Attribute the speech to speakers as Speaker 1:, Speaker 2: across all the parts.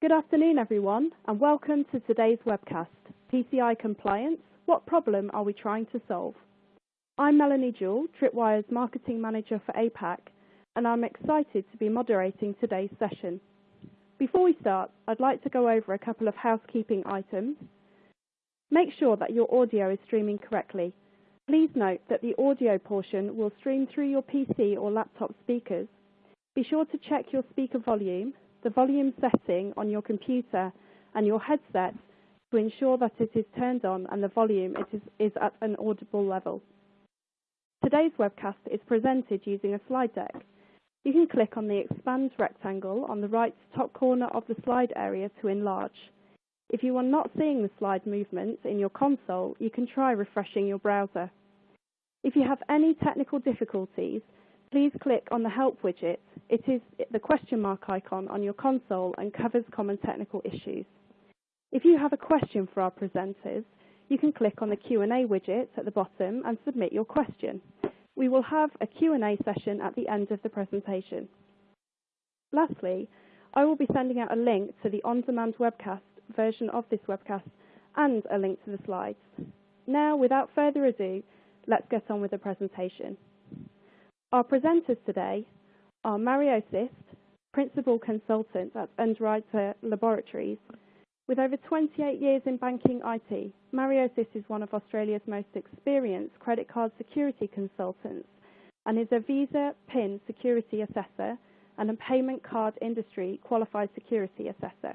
Speaker 1: Good afternoon, everyone, and welcome to today's webcast, PCI Compliance: What Problem Are We Trying to Solve? I'm Melanie Jewell, Tripwire's Marketing Manager for APAC, and I'm excited to be moderating today's session. Before we start, I'd like to go over a couple of housekeeping items. Make sure that your audio is streaming correctly. Please note that the audio portion will stream through your PC or laptop speakers. Be sure to check your speaker volume, the volume setting on your computer and your headset to ensure that it is turned on and the volume is at an audible level. Today's webcast is presented using a slide deck. You can click on the expand rectangle on the right top corner of the slide area to enlarge. If you are not seeing the slide movements in your console, you can try refreshing your browser. If you have any technical difficulties, please click on the Help widget. It is the question mark icon on your console and covers common technical issues. If you have a question for our presenters, you can click on the Q&A widget at the bottom and submit your question. We will have a Q&A session at the end of the presentation. Lastly, I will be sending out a link to the on-demand webcast version of this webcast and a link to the slides. Now, without further ado, let's get on with the presentation. Our presenters today are Mario Sist, Principal Consultant at Underwriter Laboratories. With over 28 years in banking IT, Mario Sist is one of Australia's most experienced credit card security consultants and is a Visa PIN security assessor and a payment card industry qualified security assessor.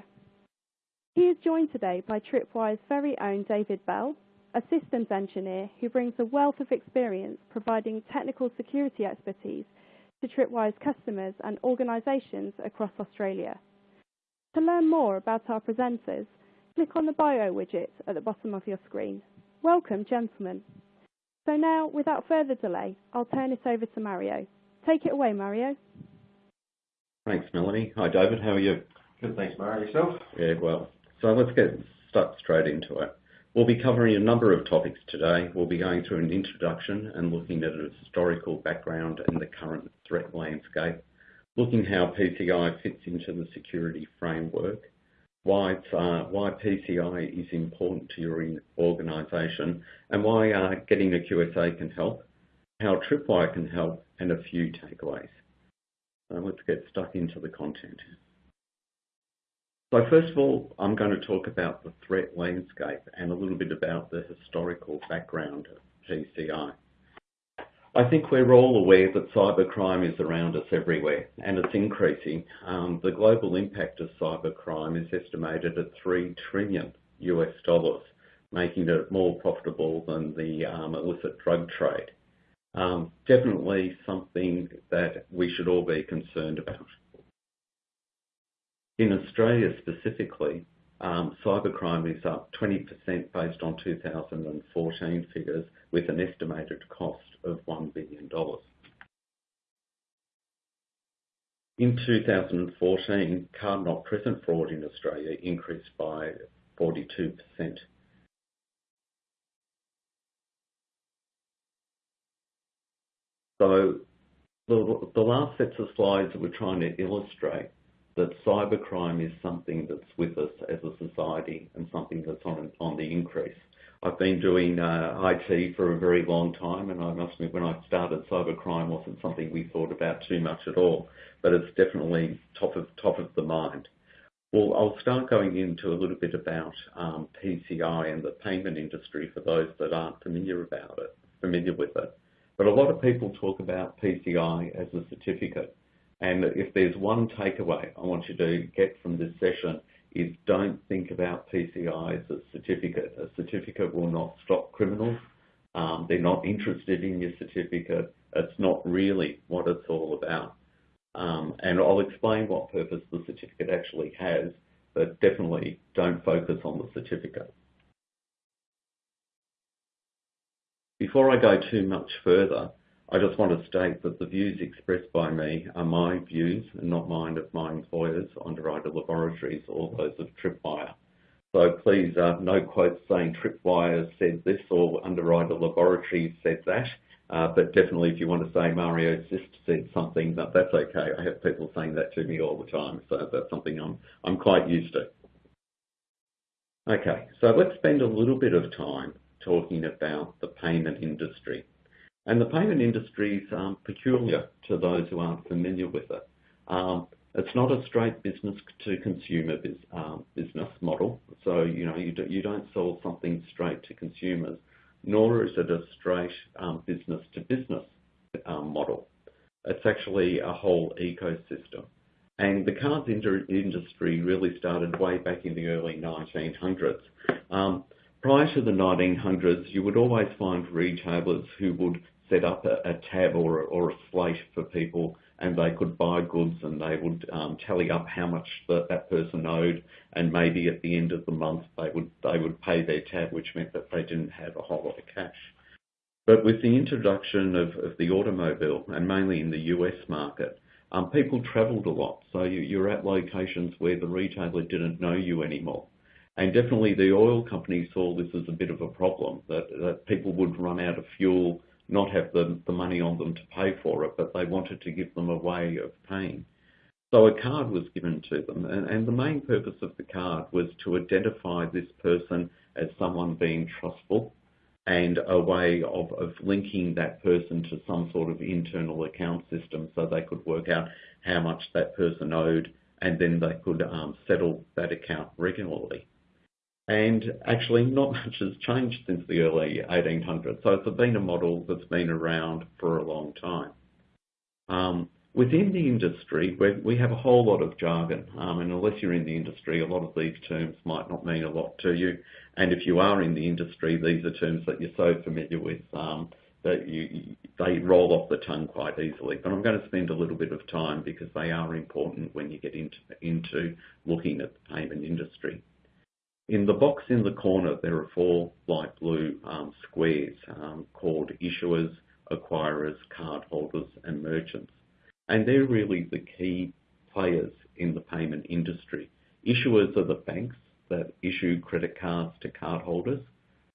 Speaker 1: He is joined today by Tripwire's very own David Bell, a systems engineer who brings a wealth of experience providing technical security expertise to Tripwire's customers and organizations across Australia. To learn more about our presenters, click on the bio widget at the bottom of your screen. Welcome, gentlemen. So now, without further delay, I'll turn it over to Mario. Take it away, Mario.
Speaker 2: Thanks, Melanie. Hi, David. How are you?
Speaker 3: Good, thanks, Mario. Yourself?
Speaker 2: Yeah, well. So let's get stuck straight into it. We'll be covering a number of topics today. We'll be going through an introduction and looking at a historical background and the current threat landscape, looking how PCI fits into the security framework, why uh, PCI is important to your organization, and why uh, getting a QSA can help, how Tripwire can help, and a few takeaways. Let's get stuck into the content. So first of all, I'm going to talk about the threat landscape and a little bit about the historical background of PCI. I think we're all aware that cybercrime is around us everywhere, and it's increasing. Um, the global impact of cybercrime is estimated at 3 trillion US dollars, making it more profitable than the um, illicit drug trade. Um, definitely something that we should all be concerned about. In Australia specifically, um, cybercrime is up 20% based on 2014 figures, with an estimated cost of $1 billion. In 2014, card-not-present fraud in Australia increased by 42%. So the last sets of slides that we're trying to illustrate that cybercrime is something that's with us as a society and something that's on on the increase. I've been doing uh, IT for a very long time, and I must admit, when I started, cybercrime wasn't something we thought about too much at all, but it's definitely top of top of the mind. Well, I'll start going into a little bit about um, PCI and the payment industry for those that aren't familiar about it, familiar with it. But a lot of people talk about PCI as a certificate, and if there's one takeaway I want you to get from this session is don't think about PCI as a certificate. A certificate will not stop criminals. Um, they're not interested in your certificate. It's not really what it's all about. Um, and I'll explain what purpose the certificate actually has, but definitely don't focus on the certificate. Before I go too much further, I just want to state that the views expressed by me are my views and not mine of my employers, Underwriter Laboratories, or those of Tripwire. So please, uh, no quotes saying Tripwire said this or Underwriter Laboratories said that. Uh, but definitely, if you want to say Mario just said something, that, that's okay. I have people saying that to me all the time, so that's something I'm, I'm quite used to. Okay, so let's spend a little bit of time talking about the payment industry. And the payment industry is um, peculiar to those who aren't familiar with it. Um, it's not a straight business to consumer biz, um, business model. So, you know, you, do, you don't sell something straight to consumers, nor is it a straight um, business to business um, model. It's actually a whole ecosystem. And the cards industry really started way back in the early 1900s. Um, prior to the 1900s, you would always find retailers who would set up a, a tab or, or a slate for people and they could buy goods and they would um, tally up how much the, that person owed and maybe at the end of the month they would they would pay their tab which meant that they didn't have a whole lot of cash. But with the introduction of, of the automobile and mainly in the US market, um, people travelled a lot. So you, you're at locations where the retailer didn't know you anymore. And definitely the oil companies saw this as a bit of a problem, that, that people would run out of fuel not have the, the money on them to pay for it, but they wanted to give them a way of paying. So a card was given to them, and, and the main purpose of the card was to identify this person as someone being trustful and a way of, of linking that person to some sort of internal account system so they could work out how much that person owed and then they could um, settle that account regularly. And actually, not much has changed since the early 1800s. So it's been a model that's been around for a long time. Um, within the industry, we have a whole lot of jargon, um, and unless you're in the industry, a lot of these terms might not mean a lot to you. And if you are in the industry, these are terms that you're so familiar with um, that you, they roll off the tongue quite easily. But I'm going to spend a little bit of time because they are important when you get into, into looking at the payment industry. In the box in the corner, there are four light blue um, squares um, called issuers, acquirers, cardholders, and merchants. And they're really the key players in the payment industry. Issuers are the banks that issue credit cards to cardholders.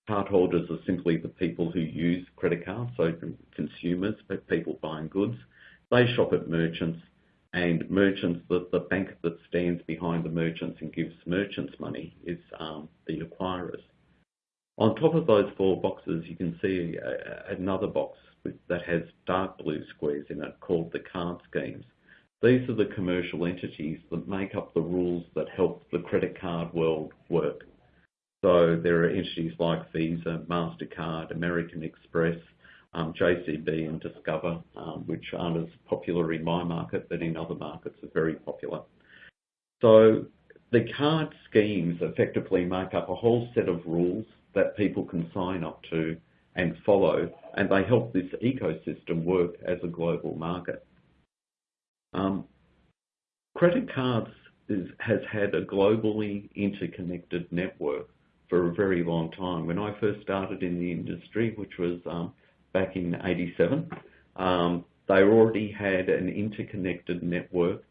Speaker 2: Cardholders are simply the people who use credit cards, so consumers, but people buying goods. They shop at merchants and merchants, the, the bank that stands behind the merchants and gives merchants money is um, the acquirers. On top of those four boxes, you can see a, another box with, that has dark blue squares in it called the card schemes. These are the commercial entities that make up the rules that help the credit card world work. So there are entities like Visa, MasterCard, American Express, um, JCB and Discover, um, which aren't as popular in my market, but in other markets are very popular. So the card schemes effectively make up a whole set of rules that people can sign up to and follow, and they help this ecosystem work as a global market. Um, credit cards is, has had a globally interconnected network for a very long time. When I first started in the industry, which was um, back in 87. Um, they already had an interconnected network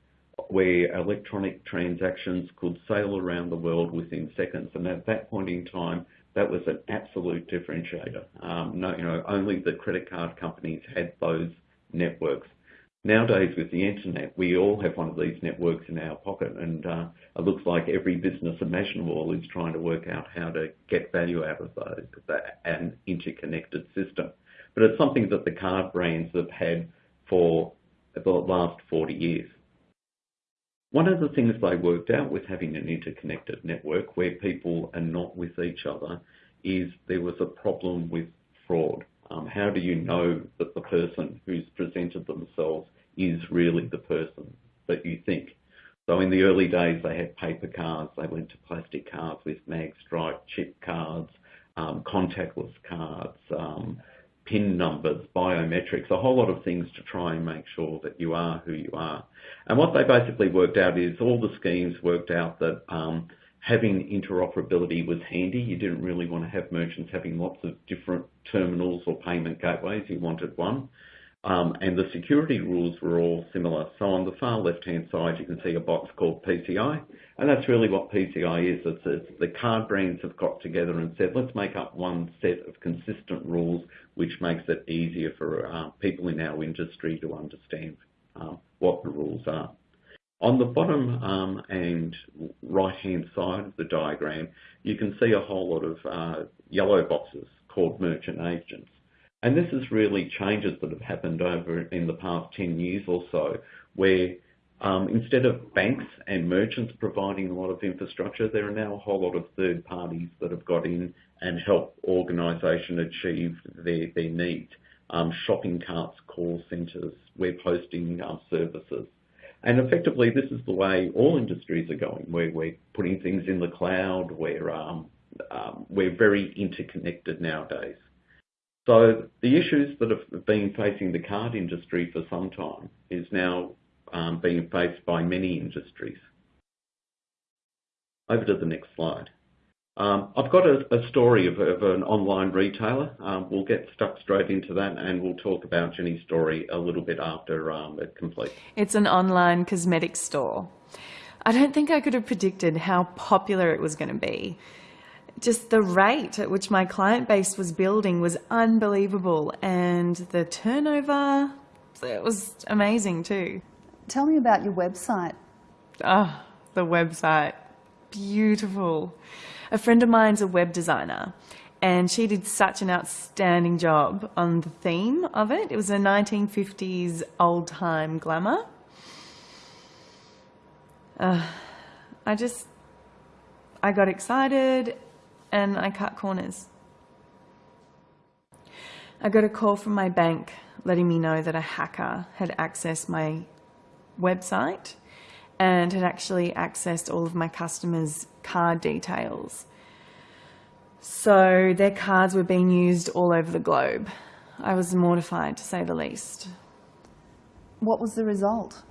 Speaker 2: where electronic transactions could sail around the world within seconds. And at that point in time, that was an absolute differentiator. Um, no, you know, only the credit card companies had those networks. Nowadays, with the internet, we all have one of these networks in our pocket, and uh, it looks like every business imaginable is trying to work out how to get value out of those, that, an interconnected system but it's something that the card brands have had for the last 40 years. One of the things they worked out with having an interconnected network where people are not with each other is there was a problem with fraud. Um, how do you know that the person who's presented themselves is really the person that you think? So in the early days, they had paper cards. They went to plastic cards with mag stripe chip cards, um, contactless cards, um, PIN numbers, biometrics, a whole lot of things to try and make sure that you are who you are. And what they basically worked out is all the schemes worked out that um, having interoperability was handy. You didn't really want to have merchants having lots of different terminals or payment gateways. You wanted one. Um, and the security rules were all similar. So on the far left-hand side, you can see a box called PCI, and that's really what PCI is. It's, it's, the card brands have got together and said, let's make up one set of consistent rules, which makes it easier for uh, people in our industry to understand uh, what the rules are. On the bottom um, and right-hand side of the diagram, you can see a whole lot of uh, yellow boxes called merchant agents. And this is really changes that have happened over in the past 10 years or so, where um, instead of banks and merchants providing a lot of infrastructure, there are now a whole lot of third parties that have got in and help organisation achieve their, their needs. Um, shopping carts, call centres, web hosting uh, services. And effectively, this is the way all industries are going, where we're putting things in the cloud, where um, um, we're very interconnected nowadays. So the issues that have been facing the card industry for some time is now um, being faced by many industries. Over to the next slide. Um, I've got a, a story of, of, an online retailer. Um, we'll get stuck straight into that and we'll talk about Jenny's story a little bit after um, it completes.
Speaker 3: It's an online cosmetic store. I don't think I could have predicted how popular it was going to be just the rate at which my client base was building was unbelievable. And the turnover it was amazing too.
Speaker 4: Tell me about your website.
Speaker 3: Oh the website. Beautiful. A friend of mine's a web designer and she did such an outstanding job on the theme of it. It was a 1950s old-time glamour. Uh, I just I got excited and I cut corners. I got a call from my bank letting me know that a hacker had accessed my website and had actually accessed all of my customers' card details. So their cards were being used all over the globe. I was mortified to say the least.
Speaker 4: What was the result?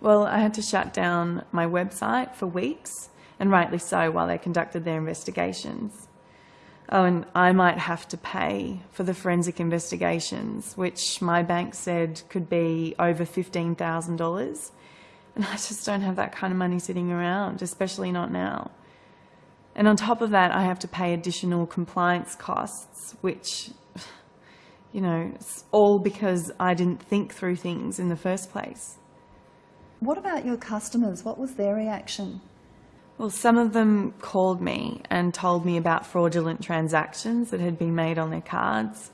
Speaker 3: Well, I had to shut down my website for weeks and rightly so, while they conducted their investigations. Oh, and I might have to pay for the forensic investigations, which my bank said could be over $15,000. And I just don't have that kind of money sitting around, especially not now. And on top of that, I have to pay additional compliance costs, which, you know, it's all because I didn't think through things in the first place.
Speaker 4: What about your customers? What was their reaction?
Speaker 3: Well, some of them called me and told me about fraudulent transactions that had been made on their cards.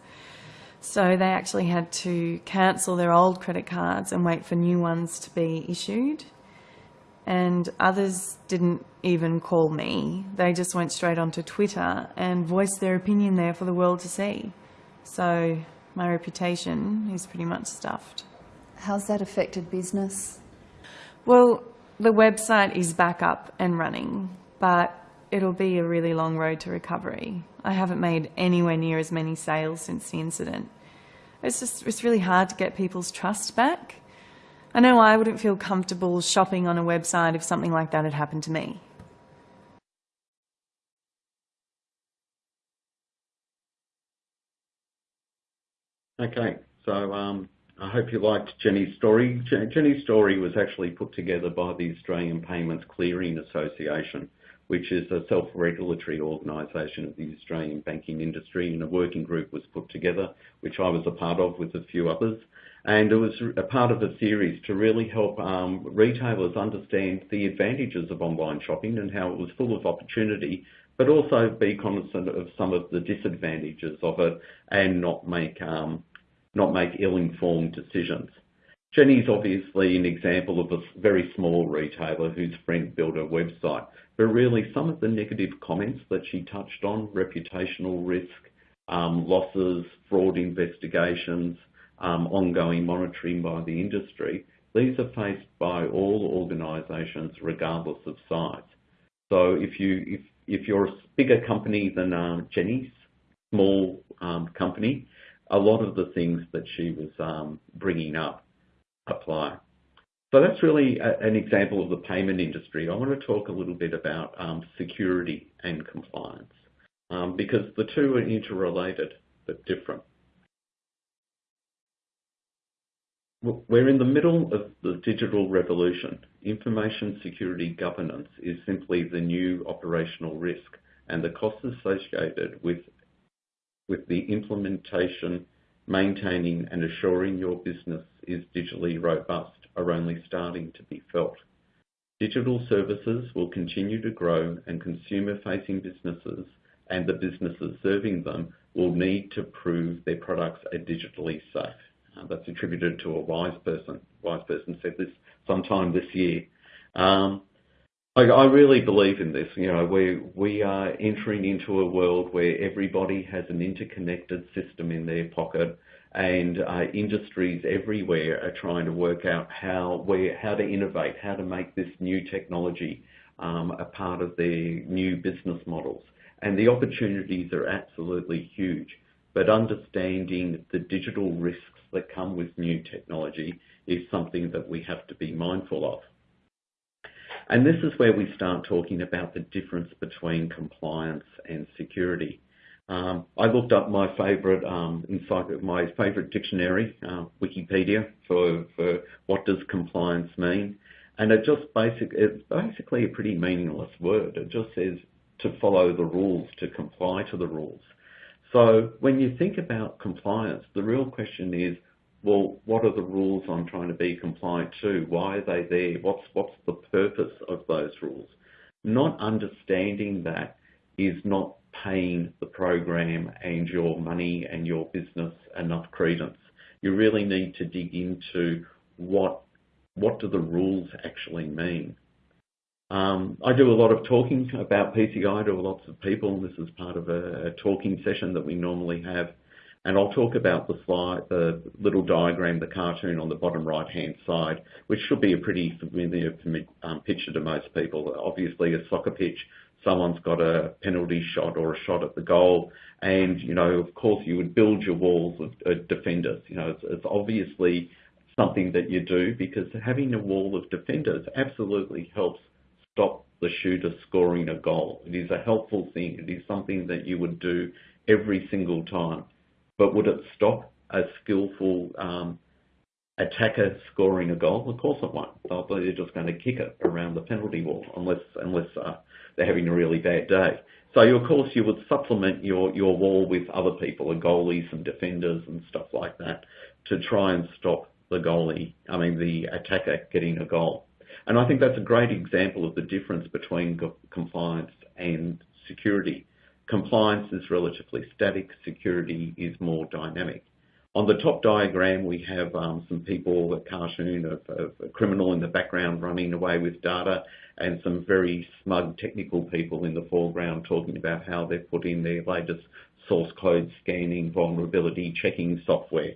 Speaker 3: So they actually had to cancel their old credit cards and wait for new ones to be issued. And others didn't even call me. They just went straight onto Twitter and voiced their opinion there for the world to see. So my reputation is pretty much stuffed.
Speaker 4: How's that affected business?
Speaker 3: Well, the website is back up and running, but it'll be a really long road to recovery. I haven't made anywhere near as many sales since the incident. It's just, it's really hard to get people's trust back. I know I wouldn't feel comfortable shopping on a website if something like that had happened to me.
Speaker 2: Okay, so um, I hope you liked Jenny's story. Jenny's story was actually put together by the Australian Payments Clearing Association, which is a self-regulatory organisation of the Australian banking industry, and a working group was put together, which I was a part of with a few others. And it was a part of a series to really help um, retailers understand the advantages of online shopping and how it was full of opportunity, but also be cognizant of some of the disadvantages of it and not make um, not make ill-informed decisions. Jenny's obviously an example of a very small retailer whose friend built a website, but really some of the negative comments that she touched on, reputational risk, um, losses, fraud investigations, um, ongoing monitoring by the industry, these are faced by all organisations regardless of size. So if, you, if, if you're a bigger company than um, Jenny's small um, company, a lot of the things that she was um, bringing up apply. So that's really a, an example of the payment industry. I want to talk a little bit about um, security and compliance um, because the two are interrelated but different. we're in the middle of the digital revolution. Information security governance is simply the new operational risk, and the costs associated with with the implementation, maintaining and assuring your business is digitally robust are only starting to be felt. Digital services will continue to grow and consumer-facing businesses and the businesses serving them will need to prove their products are digitally safe. Uh, that's attributed to a wise person. Wise person said this sometime this year. Um, I, I, really believe in this. You know, we we are entering into a world where everybody has an interconnected system in their pocket, and uh, industries everywhere are trying to work out how where how to innovate, how to make this new technology um, a part of their new business models. And the opportunities are absolutely huge. But understanding the digital risks that come with new technology is something that we have to be mindful of. And this is where we start talking about the difference between compliance and security. Um, I looked up my favourite um, my favourite dictionary, uh, Wikipedia, for, for what does compliance mean, and it just basic it's basically a pretty meaningless word. It just says to follow the rules, to comply to the rules. So when you think about compliance, the real question is well, what are the rules I'm trying to be compliant to? Why are they there? What's, what's the purpose of those rules? Not understanding that is not paying the program and your money and your business enough credence. You really need to dig into what, what do the rules actually mean? Um, I do a lot of talking about PCI to lots of people. This is part of a, a talking session that we normally have. And I'll talk about the slide, the little diagram, the cartoon on the bottom right-hand side, which should be a pretty familiar um, picture to most people. Obviously, a soccer pitch, someone's got a penalty shot or a shot at the goal, and you know, of course, you would build your walls of, of defenders. You know, it's, it's obviously something that you do because having a wall of defenders absolutely helps stop the shooter scoring a goal. It is a helpful thing. It is something that you would do every single time. But would it stop a skillful um, attacker scoring a goal? Of course it won't. They're just going to kick it around the penalty wall unless unless uh, they're having a really bad day. So of course you would supplement your, your wall with other people, a goalie, some defenders and stuff like that to try and stop the goalie, I mean the attacker getting a goal. And I think that's a great example of the difference between compliance and security. Compliance is relatively static, security is more dynamic. On the top diagram, we have um, some people, a cartoon of, a criminal in the background running away with data, and some very smug technical people in the foreground talking about how they've put in their latest source code scanning, vulnerability checking software.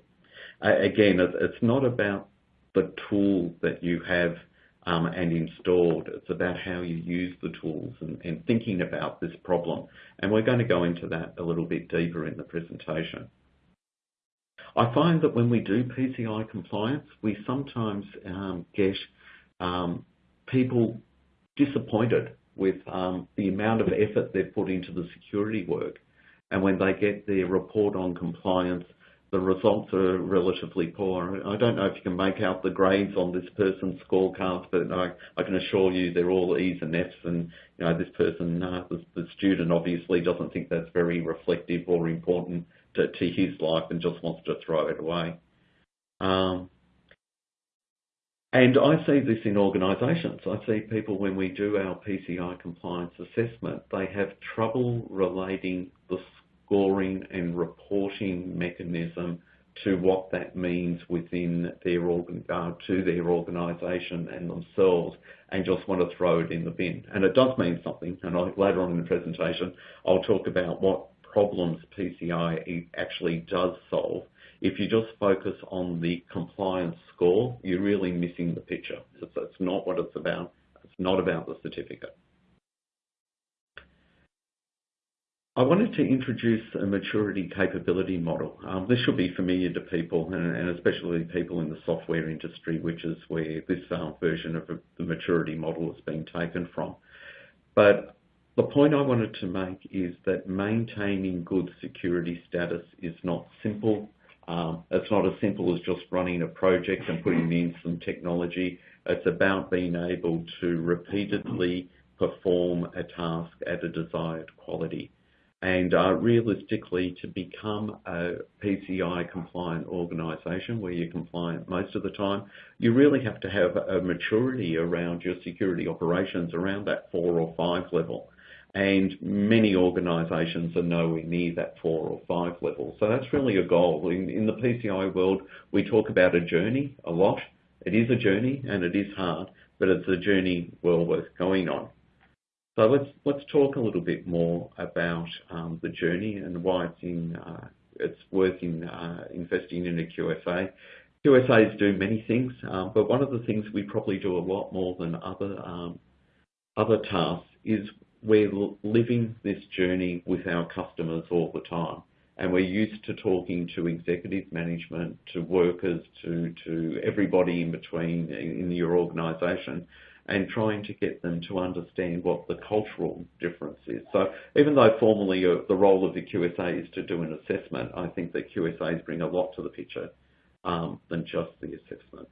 Speaker 2: Again, it's not about the tool that you have um, and installed. It's about how you use the tools and, and thinking about this problem. And we're going to go into that a little bit deeper in the presentation. I find that when we do PCI compliance, we sometimes um, get um, people disappointed with um, the amount of effort they've put into the security work. And when they get their report on compliance, the results are relatively poor. I don't know if you can make out the grades on this person's scorecards, but I, I can assure you they're all E's and F's, and you know this person, uh, the, the, student, obviously doesn't think that's very reflective or important to, to his life and just wants to throw it away. Um, and I see this in organisations. I see people when we do our PCI compliance assessment, they have trouble relating the scoring and reporting mechanism to what that means within their organ, uh, to their organisation and themselves and just want to throw it in the bin. And it does mean something, and I, later on in the presentation I'll talk about what problems PCI actually does solve. If you just focus on the compliance score, you're really missing the picture. It's, it's not what it's about. It's not about the certificate. I wanted to introduce a maturity capability model. Um, this should be familiar to people, and, and, especially people in the software industry, which is where this uh, version of the maturity model has been taken from. But the point I wanted to make is that maintaining good security status is not simple. Um, it's not as simple as just running a project and putting in some technology. It's about being able to repeatedly perform a task at a desired quality. And uh, realistically, to become a PCI compliant organisation where you're compliant most of the time, you really have to have a maturity around your security operations around that four or five level. And many organisations are nowhere near that four or five level. So that's really a goal. In, in the PCI world, we talk about a journey a lot. It is a journey and it is hard, but it's a journey well worth going on. So let's let's talk a little bit more about um, the journey and why it's in uh, it's worth in uh, investing in a QSA. QSAs do many things, um, but one of the things we probably do a lot more than other um, other tasks is we're living this journey with our customers all the time. And we're used to talking to executive management, to workers, to, to everybody in between in your organisation and trying to get them to understand what the cultural difference is. So even though formally uh, the role of the QSA is to do an assessment, I think that QSAs bring a lot to the picture um, than just the assessment.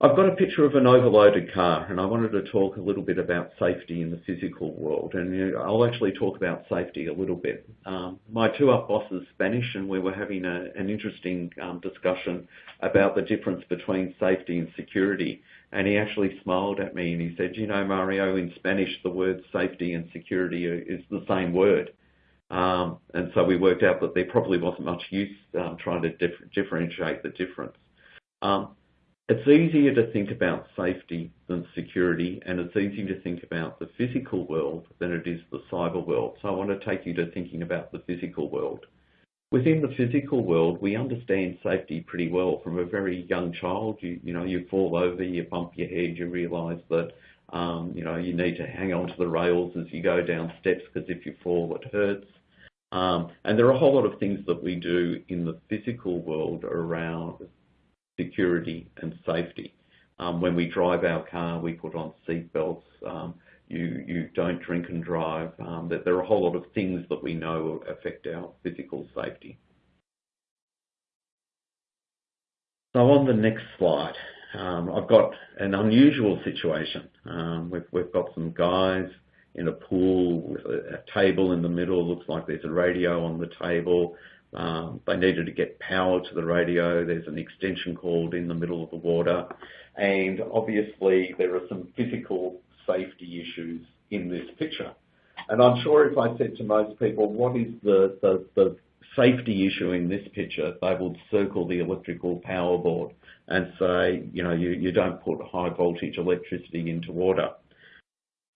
Speaker 2: I've got a picture of an overloaded car and I wanted to talk a little bit about safety in the physical world and I'll actually talk about safety a little bit. Um, my two up boss is Spanish and we were having a, an interesting um, discussion about the difference between safety and security and he actually smiled at me and he said, you know, Mario, in Spanish, the words safety and security is the same word. Um, and so we worked out that there probably wasn't much use um, trying to dif differentiate the difference. Um, it's easier to think about safety than security, and it's easier to think about the physical world than it is the cyber world. So I want to take you to thinking about the physical world. Within the physical world, we understand safety pretty well from a very young child. You, you know, you fall over, you bump your head, you realise that, um, you know, you need to hang on to the rails as you go down steps because if you fall, it hurts. Um, and there are a whole lot of things that we do in the physical world around security and safety. Um, when we drive our car, we put on seat belts. Um, you, you don't drink and drive, um, that there are a whole lot of things that we know affect our physical safety. So on the next slide, um, I've got an unusual situation. Um, we've, we've got some guys in a pool with a, a, table in the middle. it Looks like there's a radio on the table. Um, they needed to get power to the radio. There's an extension cord in the middle of the water. And obviously there are some physical safety issues in this picture. And I'm sure if I said to most people, what is the, the, the safety issue in this picture, they would circle the electrical power board and say, you know, you, you don't put high voltage electricity into water.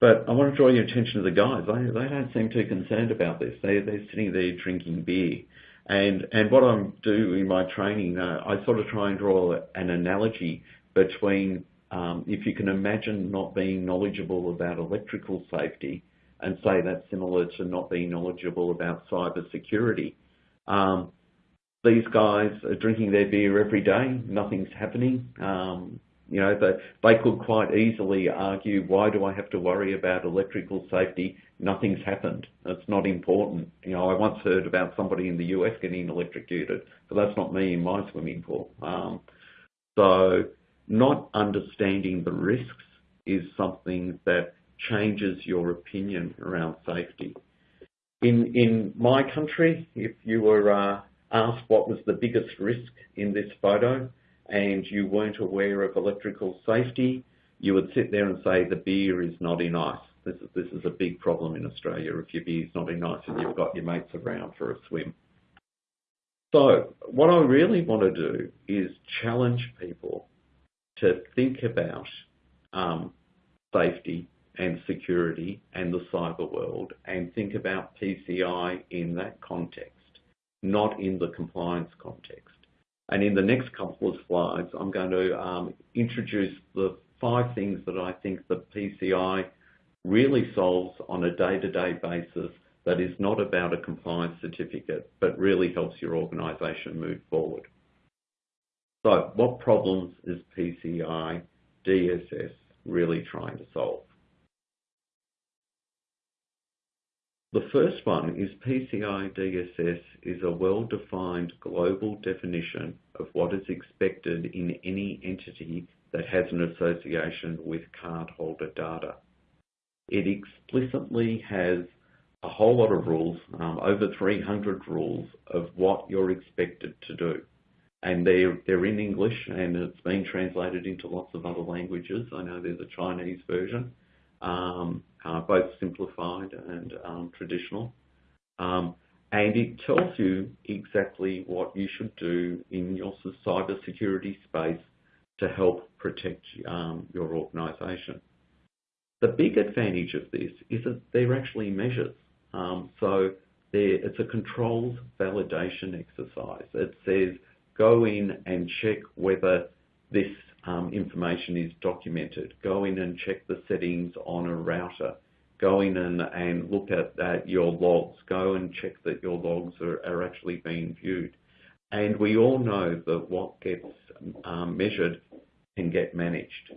Speaker 2: But I want to draw your attention to the guys. They, they don't seem too concerned about this. They, they're sitting there drinking beer. And, and what I do in my training, uh, I sort of try and draw an analogy between um, if you can imagine not being knowledgeable about electrical safety and say that's similar to not being knowledgeable about cyber security. Um, these guys are drinking their beer every day, nothing's happening. Um, you know, they, they could quite easily argue, why do I have to worry about electrical safety? Nothing's happened. It's not important. You know, I once heard about somebody in the US getting electrocuted, but that's not me in my swimming pool. Um, so not understanding the risks is something that changes your opinion around safety. In, in my country, if you were uh, asked what was the biggest risk in this photo and you weren't aware of electrical safety, you would sit there and say the beer is not in ice. This is, this is a big problem in Australia if your beer's not in ice and you've got your mates around for a swim. So what I really want to do is challenge people to think about um, safety and security and the cyber world and think about PCI in that context, not in the compliance context. And in the next couple of slides, I'm going to um, introduce the five things that I think the PCI really solves on a day-to-day -day basis that is not about a compliance certificate, but really helps your organisation move forward. So what problems is PCI DSS really trying to solve? the first one is PCI DSS is a well-defined global definition of what is expected in any entity that has an association with cardholder data. It explicitly has a whole lot of rules, um, over 300 rules of what you're expected to do. And they're, they're in English and it's been translated into lots of other languages. I know there's a Chinese version, um, uh, both simplified and um, traditional. Um, and it tells you exactly what you should do in your cybersecurity space to help protect um, your organisation. The big advantage of this is that they're actually measures. Um, so it's a controls validation exercise. It says go in and check whether this um, information is documented. Go in and check the settings on a router. Go in and, and look at, at your logs. Go and check that your logs are, are actually being viewed. And we all know that what gets um, measured can get managed.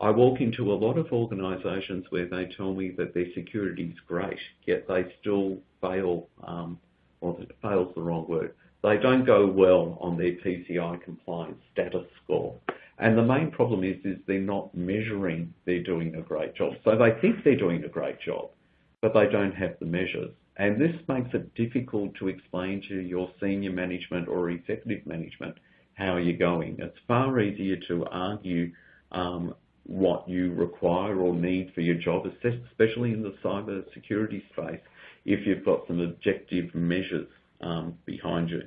Speaker 2: I walk into a lot of organisations where they tell me that their security is great, yet they still fail, um, or fail's the wrong word, they don't go well on their PCI compliance status score. And the main problem is, is they're not measuring they're doing a great job. So they think they're doing a great job, but they don't have the measures. And this makes it difficult to explain to your senior management or executive management how you're going. It's far easier to argue um, what you require or need for your job, especially in the cyber security space, if you've got some objective measures um, behind you.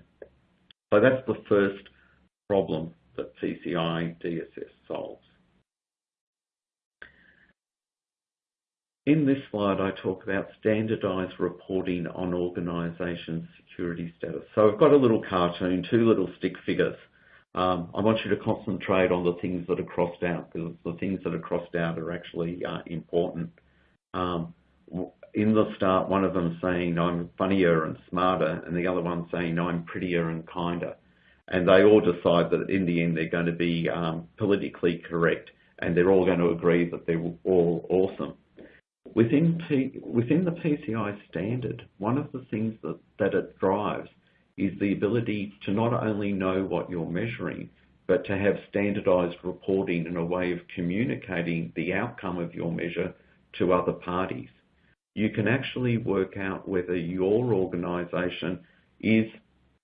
Speaker 2: So that's the first problem that PCI DSS solves. In this slide, I talk about standardized reporting on organization security status. So I've got a little cartoon, two little stick figures. Um, I want you to concentrate on the things that are crossed out because the things that are crossed out are actually uh, important. Um, in the start, one of them saying I'm funnier and smarter, and the other one saying I'm prettier and kinder. And they all decide that in the end they're going to be um, politically correct, and they're all going to agree that they're all awesome. Within, P within the PCI standard, one of the things that, that it drives is the ability to not only know what you're measuring, but to have standardized reporting and a way of communicating the outcome of your measure to other parties. You can actually work out whether your organization is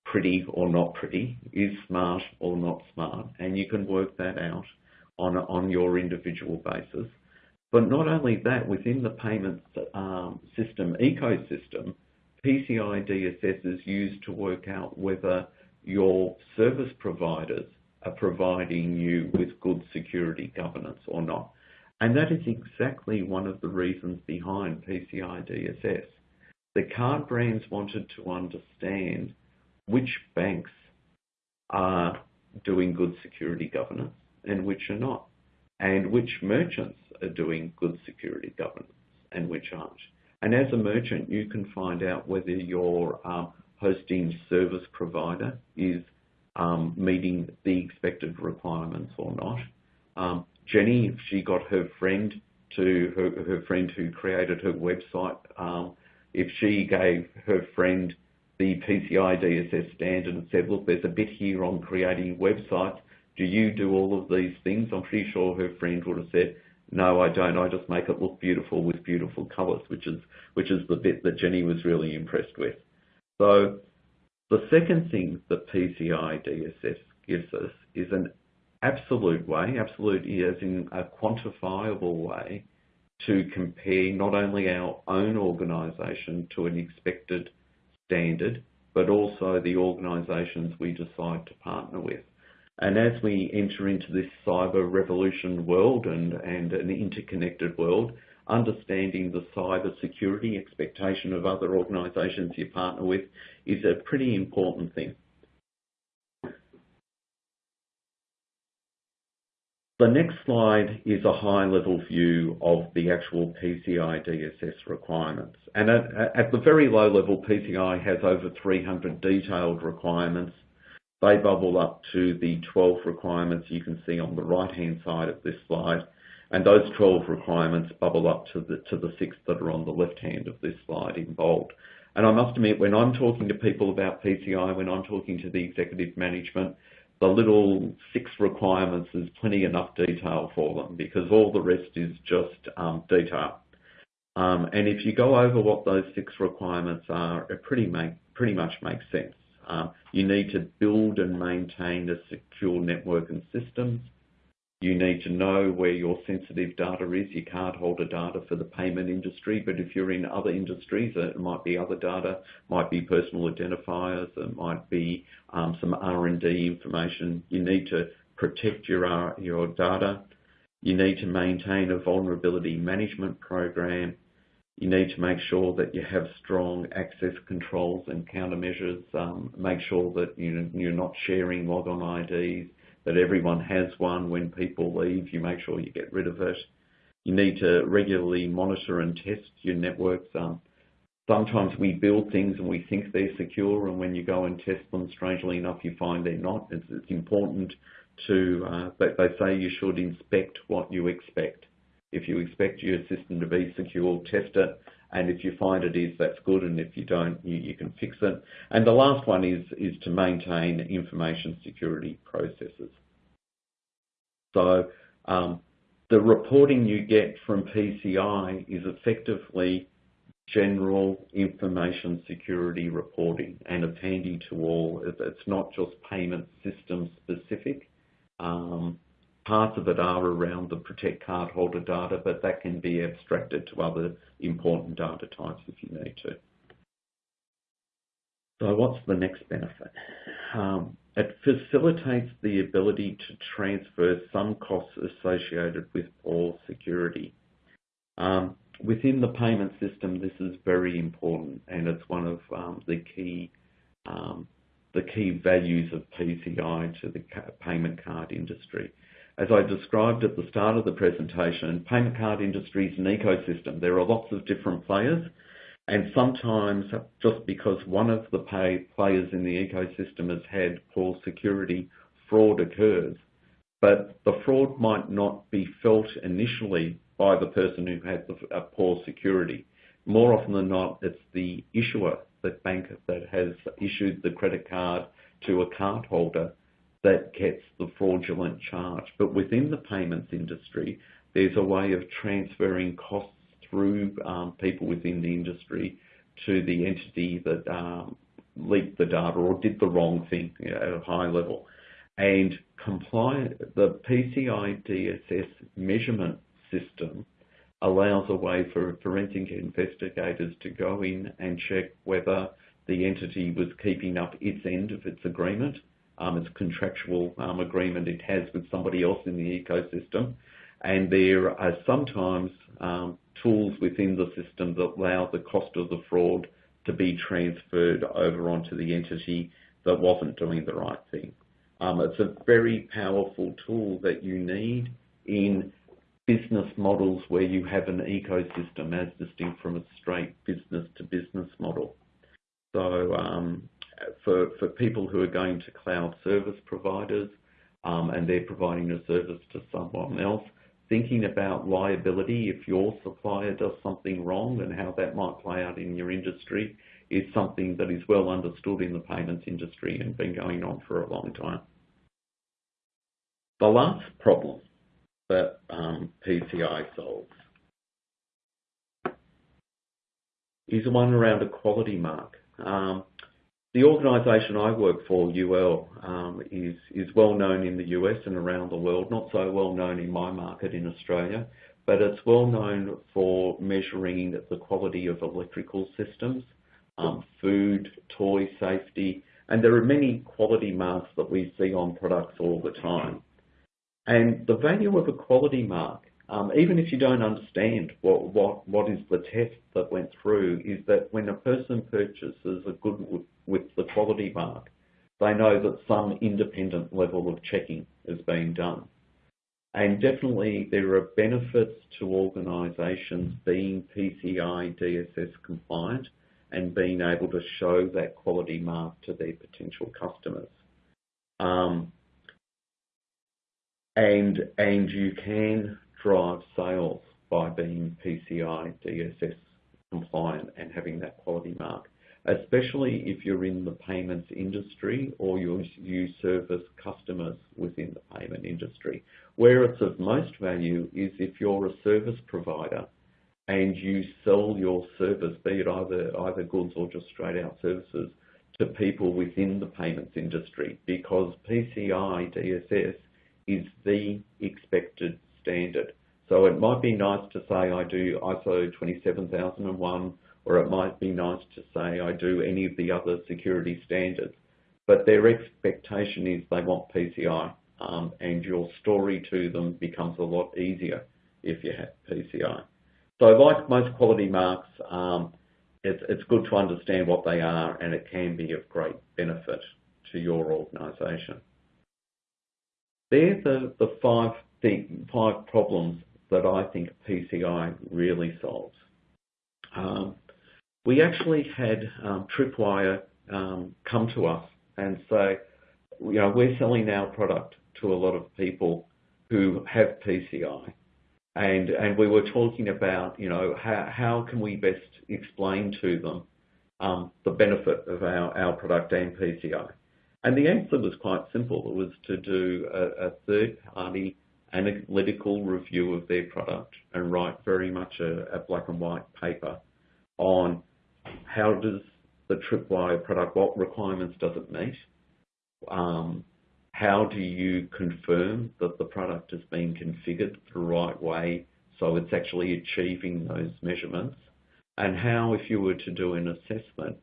Speaker 2: pretty or not pretty, is smart or not smart, and you can work that out on, on your individual basis. But not only that, within the payments um, system ecosystem, PCI DSS is used to work out whether your service providers are providing you with good security governance or not. And that is exactly one of the reasons behind PCI DSS. The card brands wanted to understand which banks are doing good security governance and which are not, and which merchants are doing good security governance and which aren't. And as a merchant, you can find out whether your um, hosting service provider is um, meeting the expected requirements or not. Um, Jenny, she got her friend to her, her friend who created her website, um, if she gave her friend the PCI DSS standard and said, look, there's a bit here on creating websites, do you do all of these things? I'm pretty sure her friend would have said, no, I don't. I just make it look beautiful with beautiful colours, which is which is the bit that Jenny was really impressed with. So the second thing that PCI DSS gives us is an absolute way, absolute as in a quantifiable way, to compare not only our own organisation to an expected standard, but also the organisations we decide to partner with. And as we enter into this cyber revolution world and, and an interconnected world, understanding the cyber security expectation of other organisations you partner with is a pretty important thing. The next slide is a high-level view of the actual PCI DSS requirements. And at, at, the very low level, PCI has over 300 detailed requirements they bubble up to the 12 requirements you can see on the right-hand side of this slide. And those 12 requirements bubble up to the, to the six that are on the left hand of this slide in bold. And I must admit, when I'm talking to people about PCI, when I'm talking to the executive management, the little six requirements is plenty enough detail for them because all the rest is just um, detail. Um, and if you go over what those six requirements are, it pretty, make, pretty much makes sense. Um, you need to build and maintain a secure network and systems. You need to know where your sensitive data is. You can't hold a data for the payment industry, but if you're in other industries, it might be other data, might be personal identifiers, it might be um, some R&D information. You need to protect your, uh, your data. You need to maintain a vulnerability management program. You need to make sure that you have strong access controls and countermeasures. Um, make sure that you, you're not sharing logon IDs that everyone has one. When people leave, you make sure you get rid of it. You need to regularly monitor and test your networks. Um, sometimes we build things and we think they're secure, and when you go and test them, strangely enough, you find they're not. It's, it's important to, uh, but they say you should inspect what you expect. If you expect your system to be secure, test it. And if you find it is, that's good. And if you don't, you, you can fix it. And the last one is, is to maintain information security processes. So um, the reporting you get from PCI is effectively general information security reporting and it's handy to all. It's not just payment system specific. Um, Parts of it are around the protect cardholder data, but that can be abstracted to other important data types if you need to. So what's the next benefit? Um, it facilitates the ability to transfer some costs associated with poor security. Um, within the payment system, this is very important, and it's one of um, the key um, the key values of PCI to the payment card industry. As I described at the start of the presentation, payment card industry is an ecosystem. There are lots of different players, and sometimes just because one of the pay players in the ecosystem has had poor security, fraud occurs. But the fraud might not be felt initially by the person who had the poor security. More often than not, it's the issuer, the bank that has issued the credit card to a cardholder that gets the fraudulent charge. But within the payments industry, there's a way of transferring costs through um, people within the industry to the entity that um, leaked the data or did the wrong thing you know, at a high level. And comply, the PCI DSS measurement system allows a way for forensic investigators to go in and check whether the entity was keeping up its end of its agreement it's a contractual um, agreement it has with somebody else in the ecosystem. And there are sometimes um, tools within the system that allow the cost of the fraud to be transferred over onto the entity that wasn't doing the right thing. Um, it's a very powerful tool that you need in business models where you have an ecosystem as distinct from a straight business to business model. So um, for, for people who are going to cloud service providers um, and they're providing a service to someone else, thinking about liability if your supplier does something wrong and how that might play out in your industry is something that is well understood in the payments industry and been going on for a long time. The last problem that um, PCI solves is one around a quality mark. Um, the organisation I work for, UL, um, is, is well known in the US and around the world, not so well known in my market in Australia, but it's well known for measuring the quality of electrical systems, um, food, toy safety, and there are many quality marks that we see on products all the time. And the value of a quality mark, um, even if you don't understand what, what, what is the test that went through, is that when a person purchases a good with the quality mark, they know that some independent level of checking is being done. And definitely there are benefits to organisations being PCI DSS compliant and being able to show that quality mark to their potential customers. Um, and, and you can drive sales by being PCI DSS compliant and having that quality mark, especially if you're in the payments industry or you service customers within the payment industry. Where it's of most value is if you're a service provider and you sell your service, be it either goods or just straight out services, to people within the payments industry, because PCI DSS is the expected standard. So it might be nice to say, "I do ISO 27001," or it might be nice to say, "I do any of the other security standards." But their expectation is they want PCI, um, and your story to them becomes a lot easier if you have PCI. So like most quality marks, um, it's good to understand what they are, and it can be of great benefit to your organization. They're the five problems that I think PCI really solves. Um, We actually had um, Tripwire um, come to us and say, you know, "We're selling our product to a lot of people who have PCI." And, and we were talking about you know, how how can we best explain to them um, the benefit of our our product and PCI. And the answer was quite simple. It was to do a third-party analytical review of their product and write very much a black and white paper on how does the Tripwire product, what requirements does it meet? Um, how do you confirm that the product has been configured the right way so it's actually achieving those measurements? And how, if you were to do an assessment,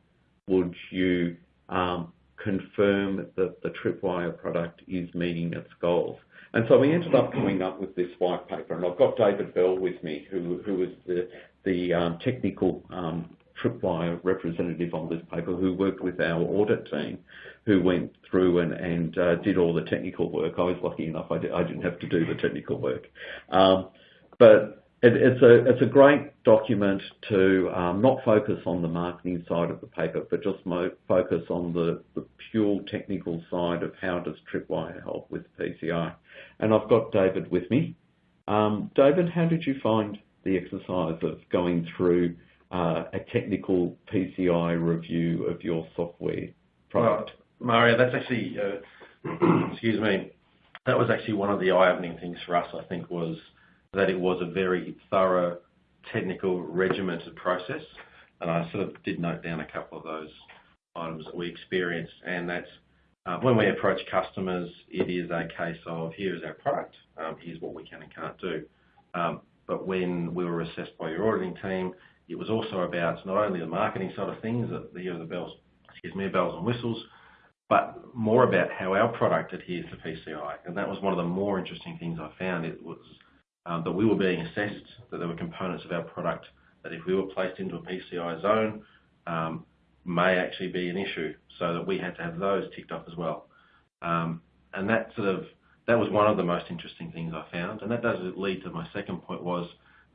Speaker 2: would you um, confirm that the Tripwire product is meeting its goals? And so we ended up coming up with this white paper, and I've got David Bell with me, who who is the um, technical Tripwire representative on this paper, who worked with our audit team, who went through and and uh, did all the technical work. I was lucky enough I didn't have to do the technical work. Um, but it's a it's a great document to um, not focus on the marketing side of the paper, but just focus on the pure technical side of how does Tripwire help with PCI. And I've got David with me. Um, David, how did you find the exercise of going through a technical PCI review of your software product?
Speaker 5: Mario, that's actually, uh, excuse me. That was actually one of the eye-opening things for us, I think, was that it was a very thorough, technical, regimented process. And I sort of did note down a couple of those items that we experienced, and that's uh, when we approach customers, it is a case of, "Here is our product. Um, here's what we can and can't do." Um, but when we were assessed by your auditing team, it was also about not only the marketing side of things, the bells excuse me, bells and whistles, but more about how our product adheres to PCI. And that was one of the more interesting things I found. It was um, that we were being assessed, that there were components of our product that if we were placed into a PCI zone, um, may actually be an issue, so that we had to have those ticked off as well. Um, and that sort of that was one of the most interesting things I found. And that does lead to my second point was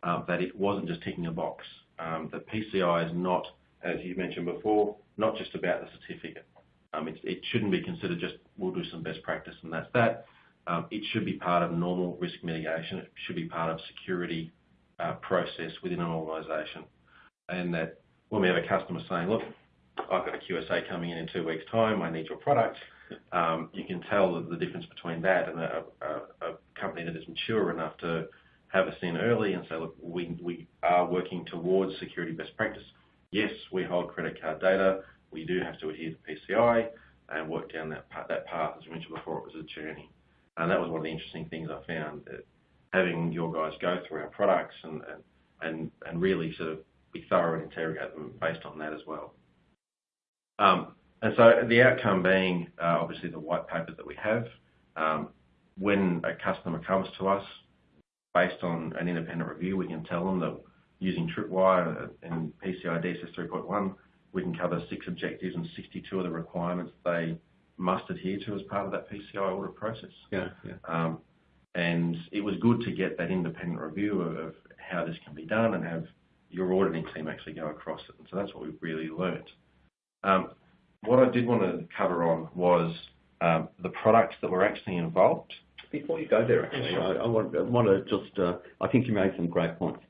Speaker 5: um, that it wasn't just ticking a box. Um, that PCI is not, as you mentioned before, not just about the certificate. Um, it shouldn't be considered just, we'll do some best practice and that's that. Um, it should be part of normal risk mitigation. It should be part of security uh, process within an organization. And that when we have a customer saying, "Look, I've got a QSA coming in in two weeks' time, I need your product," you can tell the difference between that and a company that is mature enough to have us in early and say, "Look, we are working towards security best practice. Yes, we hold credit card data. We do have to adhere to PCI and work down that path." As I mentioned before, it was a journey. And that was one of the interesting things I found, that having your guys go through our products and really sort of be thorough and interrogate them based on that as well. Um, and so the outcome being, uh, obviously, the white paper that we have. Um, when a customer comes to us based on an independent review, we can tell them that using Tripwire and PCI DSS 3.1, we can cover six objectives and 62 of the requirements they must adhere to as part of that PCI audit process.
Speaker 2: Yeah.
Speaker 5: Um, and it was good to get that independent review of how this can be done and have your auditing team actually go across it. And so that's what we've really learnt. Um, what I did want to cover on was um, the products that were actually involved
Speaker 2: before you go there, actually, I want to just, uh, I think you made some great points.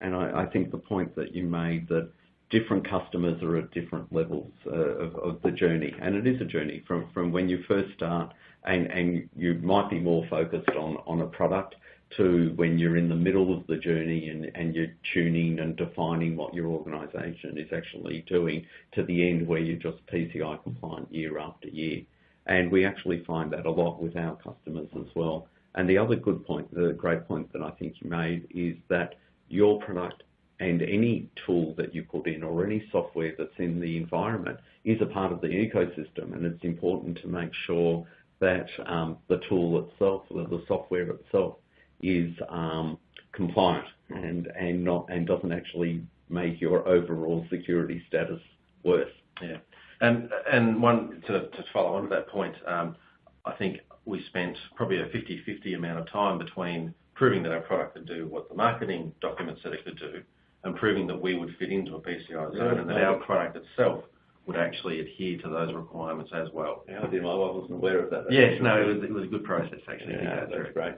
Speaker 2: And I think the point that you made that different customers are at different levels uh, of the journey. And it is a journey from from when you first start, and and you might be more focused on on a product to when you're in the middle of the journey and, and you're tuning and defining what your organization is actually doing to the end where you're just PCI compliant year after year. And we actually find that a lot with our customers as well. And the other good point, the great point that I think you made is that your product and any tool that you put in or any software that's in the environment is a part of the ecosystem. And it's important to make sure that um, the tool itself, the software itself, is um, compliant and, and, not, and doesn't actually make your overall security status worse.
Speaker 5: Yeah. And and one to to follow on to that point, um, I think we spent probably a 50/50 amount of time between proving that our product could do what the marketing documents said it could do and proving that we would fit into a PCI zone and that our product itself would actually adhere to those requirements as well.
Speaker 2: Yeah. I wasn't aware of that.
Speaker 5: Yes. No, it was a good process, actually.
Speaker 2: Yeah. That's great.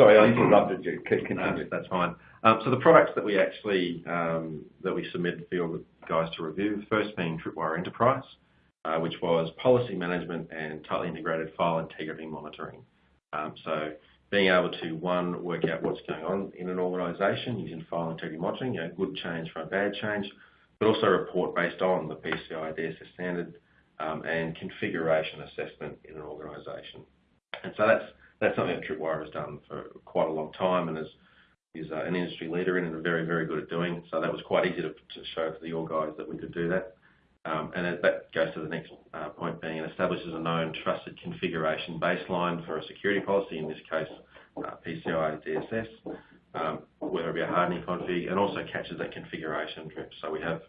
Speaker 2: Sorry, I mm-hmm. interrupted you.
Speaker 5: No, that's fine. Um, so the products that we actually um, that we submitted for you guys to review, first being Tripwire Enterprise, uh, which was policy management and tightly integrated file integrity monitoring. Um, so being able to, one, work out what's going on in an organization using file integrity monitoring, know good change from a bad change, but also report based on the PCI DSS standard and configuration assessment in an organization. And so that's something that Tripwire has done for quite a long time and is uh, an industry leader in and very, very good at doing. So that was quite easy to show to the org guys that we could do that. Um, and that goes to the next uh, point being it establishes a known trusted configuration baseline for a security policy, in this case, uh, PCI DSS, um, whether it be a hardening config, and also catches that configuration drift. So we have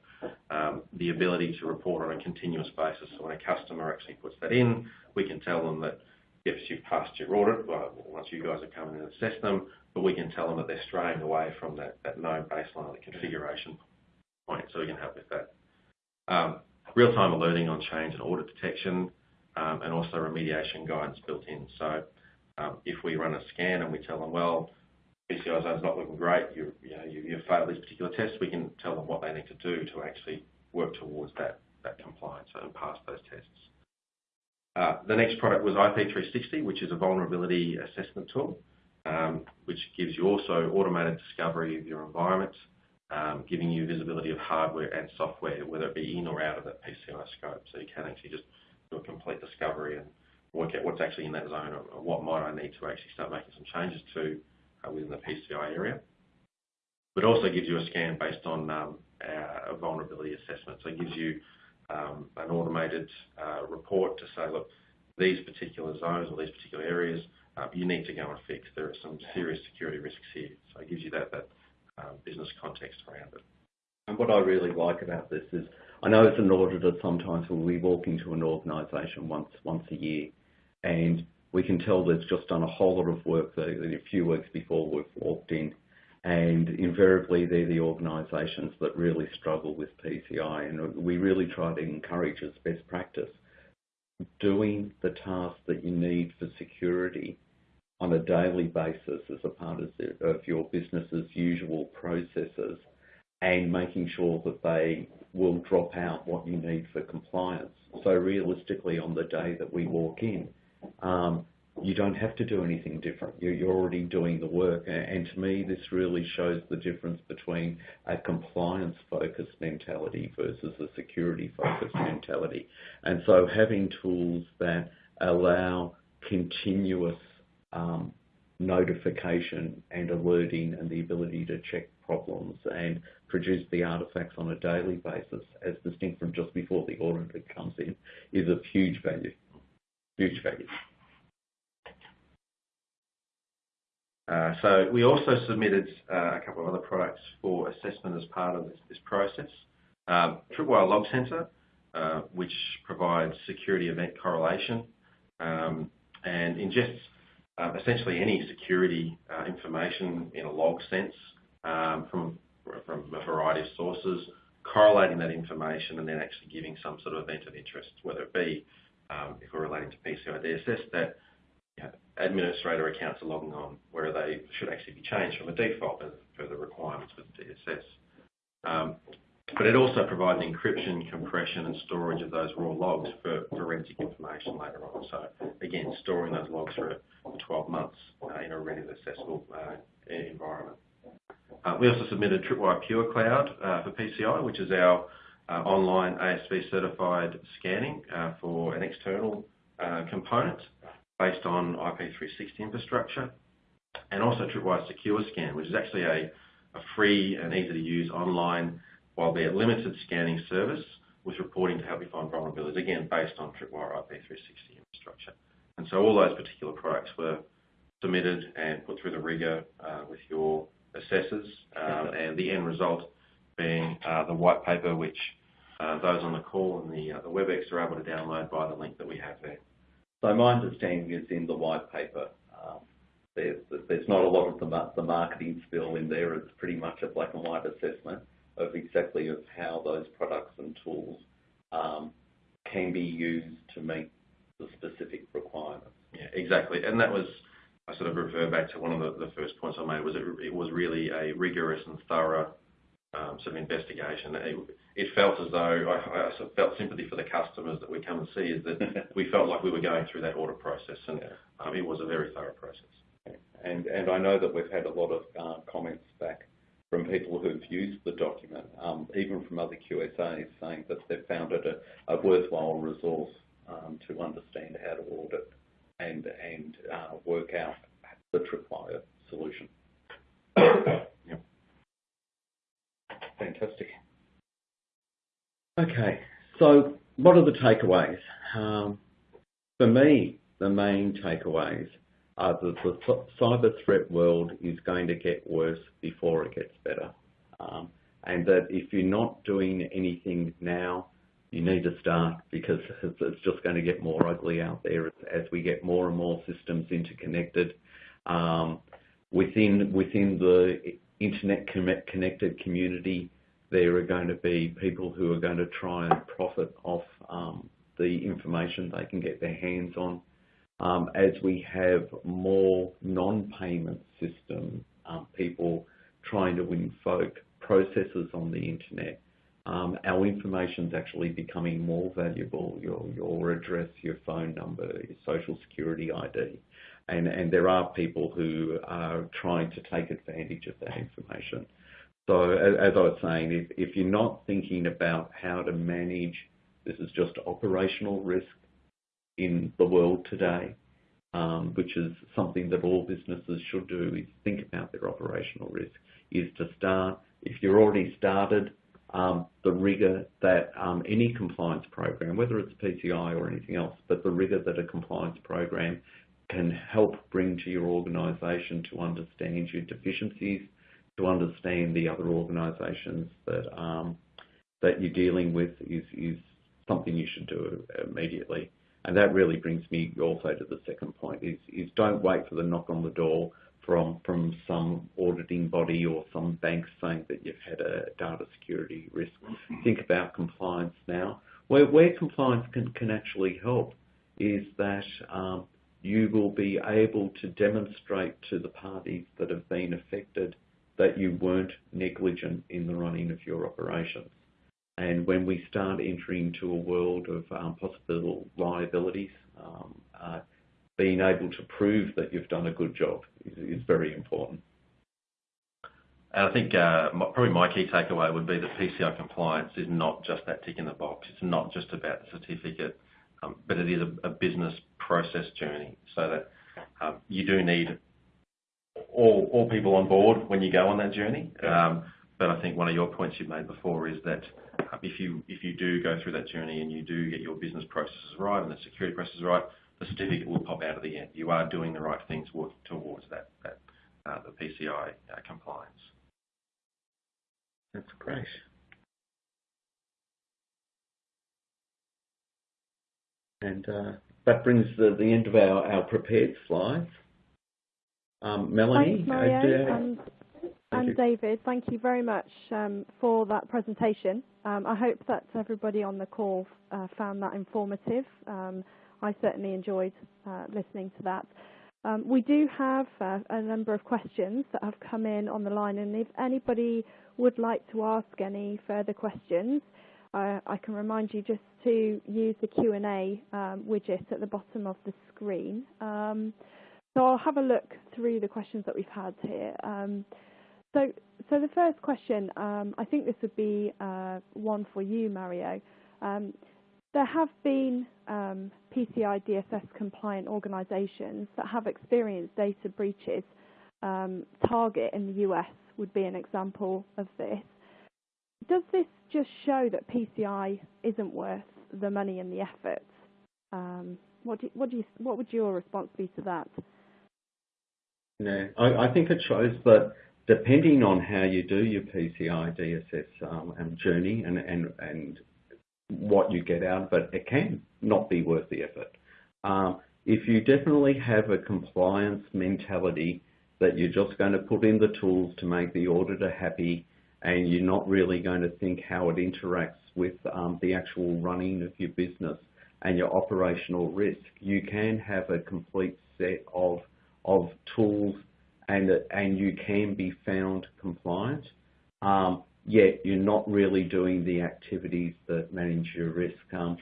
Speaker 5: um, the ability to report on a continuous basis. So when a customer actually puts that in, we can tell them that, yes, you've passed your audit once you guys have come in and assessed them, but we can tell them that they're straying away from that that known baseline, of the configuration point. So we can help with that. Um, Real-time alerting on change and audit detection and also remediation guidance built in. So if we run a scan and we tell them, "Well, PCI zone's not looking great. You know, you've failed these particular tests," we can tell them what they need to do to actually work towards that, that compliance and pass those tests. Uh, the next product was IP360, which is a vulnerability assessment tool, um, which gives you also automated discovery of your environment, um, giving you visibility of hardware and software, whether it be in or out of that PCI scope. So you can actually just do a complete discovery and work out what's actually in that zone or what might I need to actually start making some changes to uh, within the PCI area. But also gives you a scan based on um, a vulnerability assessment. So it gives you Um, an automated uh, report to say, "Look, these particular zones or these particular areas, uh, you need to go and fix. There are some serious security risks here." So it gives you that that um, business context around it.
Speaker 2: And what I really like about this is I know as an auditor, sometimes we'll be walking to an organization once once a year, and we can tell they've just done a whole lot of work a few weeks before we've walked in. Invariably, they're the organizations that really struggle with PCI. And we really try to encourage as best practice doing the tasks that you need for security on a daily basis as a part of your business's usual processes and making sure that they will drop out what you need for compliance. So realistically, on the day that we walk in, um, you don't have to do anything different. You're already doing the work. And to me, this really shows the difference between a compliance-focused mentality versus a security-focused mentality. And so having tools that allow continuous um, notification and alerting and the ability to check problems and produce the artifacts on a daily basis, as distinct from just before the auditor comes in, is of huge value. Huge value.
Speaker 5: So we also submitted a couple of other products for assessment as part of this this process. Tripwire Log Center, uh, which provides security event correlation um, and ingests uh, essentially any security uh, information in a log sense um, from from a variety of sources, correlating that information and then actually giving some sort of event of interest, whether it be, if we're relating to PCI DSS, that administrator accounts are logging on, where they should actually be changed from a default as per the requirements with DSS. Um, but it also provides encryption, compression, and storage of those raw logs for forensic information later on. So again, storing those logs for, for 12 months uh, in a readily accessible uh, environment. Uh, we also submitted Tripwire Pure Cloud for PCI, which is our online ASV certified scanning for an external component based on IP360 infrastructure, and also Tripwire Secure Scan, which is actually a, a free and easy to use online albeit limited scanning service with reporting to help you find vulnerabilities, again, based on Tripwire IP360 infrastructure. And so all those particular products were submitted and put through the rigor uh, with your assessors, um, and the end result being uh, the white paper, which uh, those on the call and the, uh, the WebEx are able to download by the link that we have there.
Speaker 2: So my understanding is in the white paper, um, there's, there's not a lot of the, the marketing spill in there. It's pretty much a black and white assessment of exactly of how those products and tools um, can be used to meet the specific requirements.
Speaker 5: Yeah, exactly. And that was, I sort of refer back to one of the, the first points I made, was it, it was really a rigorous and thorough um, sort of investigation. It, it felt as though I, I felt sympathy for the customers that we come and see, is that we felt like we were going through that audit process, and yeah. um, it was a very thorough process.
Speaker 2: And, and I know that we've had a lot of uh, comments back from people who've used the document, um, even from other QSAs, saying that they've found it a, a worthwhile resource um, to understand how to audit and, and uh, work out the tripwire solution. yep. Fantastic. Okay, so what are the takeaways? Um, for me, the main takeaways are that the cyber threat world is going to get worse before it gets better. Um, and that if you're not doing anything now, you need to start because it's just going to get more ugly out there as we get more and more systems interconnected. Um, within within the internet connected community, there are going to be people who are going to try and profit off um, the information they can get their hands on. Um, as we have more non-payment system um, people trying to invoke processes on the internet, um, our information is actually becoming more valuable, your, your address, your phone number, your social security ID. And, and there are people who are trying to take advantage of that information. So as, I was saying, if, if you're not thinking about how to manage, this is just operational risk, in the world today, um, which is something that all businesses should do, is think about their operational risk, is to start, if you're already started, um, the rigor that um, any compliance program, whether it's PCI or anything else, but the rigor that a compliance program can help bring to your organisation to understand your deficiencies, to understand the other organisations that um, that you're dealing with is, is something you should do immediately. And that really brings me also to the second point is, is don't wait for the knock on the door from, from some auditing body or some bank saying that you've had a data security risk. Think about compliance now. Where, where compliance can, can actually help is that um, you will be able to demonstrate to the parties that have been affected that you weren't negligent in the running of your operations. And when we start entering into a world of um, possible liabilities, um, uh, being able to prove that you've done a good job is, is very important.
Speaker 5: And I think uh, my, probably my key takeaway would be that PCI compliance is not just that tick in the box. It's not just about the certificate, um, but it is a, a, business process journey. So that um, you do need all, all people on board when you go on that journey. Um, but I think one of your points you've made before is that if you if you do go through that journey and you do get your business processes right and the security processes right, the certificate will pop out at the end. You are doing the right things working towards that that uh, the PCI uh, compliance.
Speaker 2: That's great. And uh, that brings the, the end of our, our prepared slides. Um, Melanie,
Speaker 1: Thanks, Mario, and, and David, thank you very much um, for that presentation. Um, I hope that everybody on the call uh, found that informative. Um, I certainly enjoyed uh, listening to that. Um, we do have uh, a number of questions that have come in on the line, and if anybody would like to ask any further questions, uh, I can remind you just to use the Q&A um, widget at the bottom of the screen. So I'll have a look through the questions that we've had here. Um, so, so the first question, um, I think this would be uh, one for you, Mario. Um, there have been um, PCI DSS compliant organisations that have experienced data breaches. Um, Target in the US would be an example of this. Does this just show that PCI isn't worth the money and the effort? Um, what, do, what, do you, what would your response be to that?
Speaker 2: No, I, I think it shows that depending on how you do your PCI DSS um, journey and, and, and what you get out of it, it can not be worth the effort. Um, if you definitely have a compliance mentality that you're just going to put in the tools to make the auditor happy and you're not really going to think how it interacts with um, the actual running of your business and your operational risk, you can have a complete set of, of tools and, and you can be found compliant. Um, yet you're not really doing the activities that manage your risk. Um,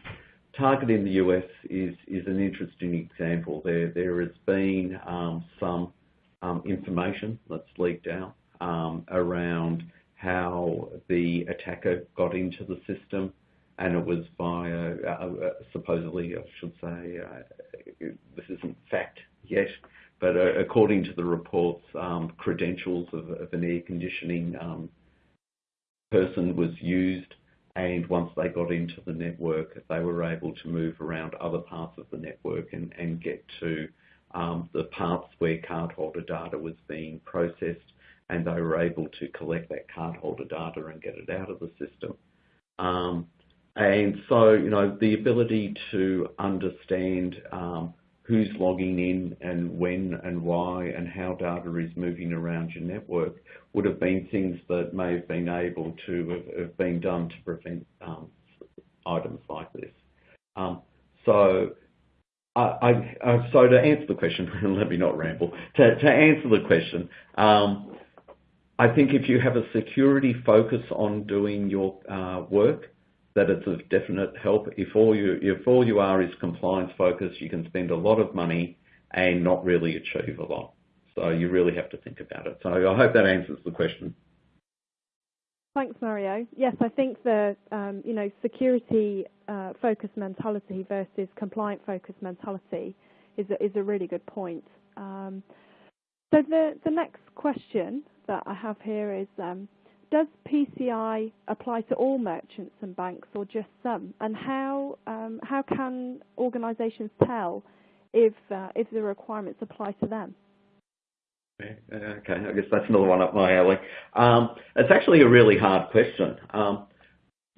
Speaker 2: Target in the US is, is an interesting example. There, there has been um, some um, information that's leaked out um, around how the attacker got into the system and it was via, uh, uh, supposedly, I should say, uh, this isn't fact yet, but uh, according to the reports, um, credentials of, an air conditioning um, person was used and once they got into the network, they were able to move around other parts of the network and, get to um, the parts where cardholder data was being processed and they were able to collect that cardholder data and get it out of the system. And so, you know, the ability to understand who's logging in and when and why and how data is moving around your network would have been things that may have been able to have, been done to prevent um, items like this. Um, so, I, I, uh, so to answer the question, let me not ramble, to, to answer the question, um, I think if you have a security focus on doing your uh, work, that it's of definite help. If all you if all you are is compliance focused, you can spend a lot of money and not really achieve a lot. So you really have to think about it. So I hope that answers the question.
Speaker 1: Thanks, Mario. Yes, I think the um, you know security uh, focused mentality versus compliant focused mentality is a, is a really good point. Um, so the the next question that I have here is um, does PCI apply to all merchants and banks or just some? And how um, how can organisations tell if uh, if the requirements apply to them?
Speaker 2: Okay, I guess that's another one up my alley. Um, it's actually a really hard question. Um,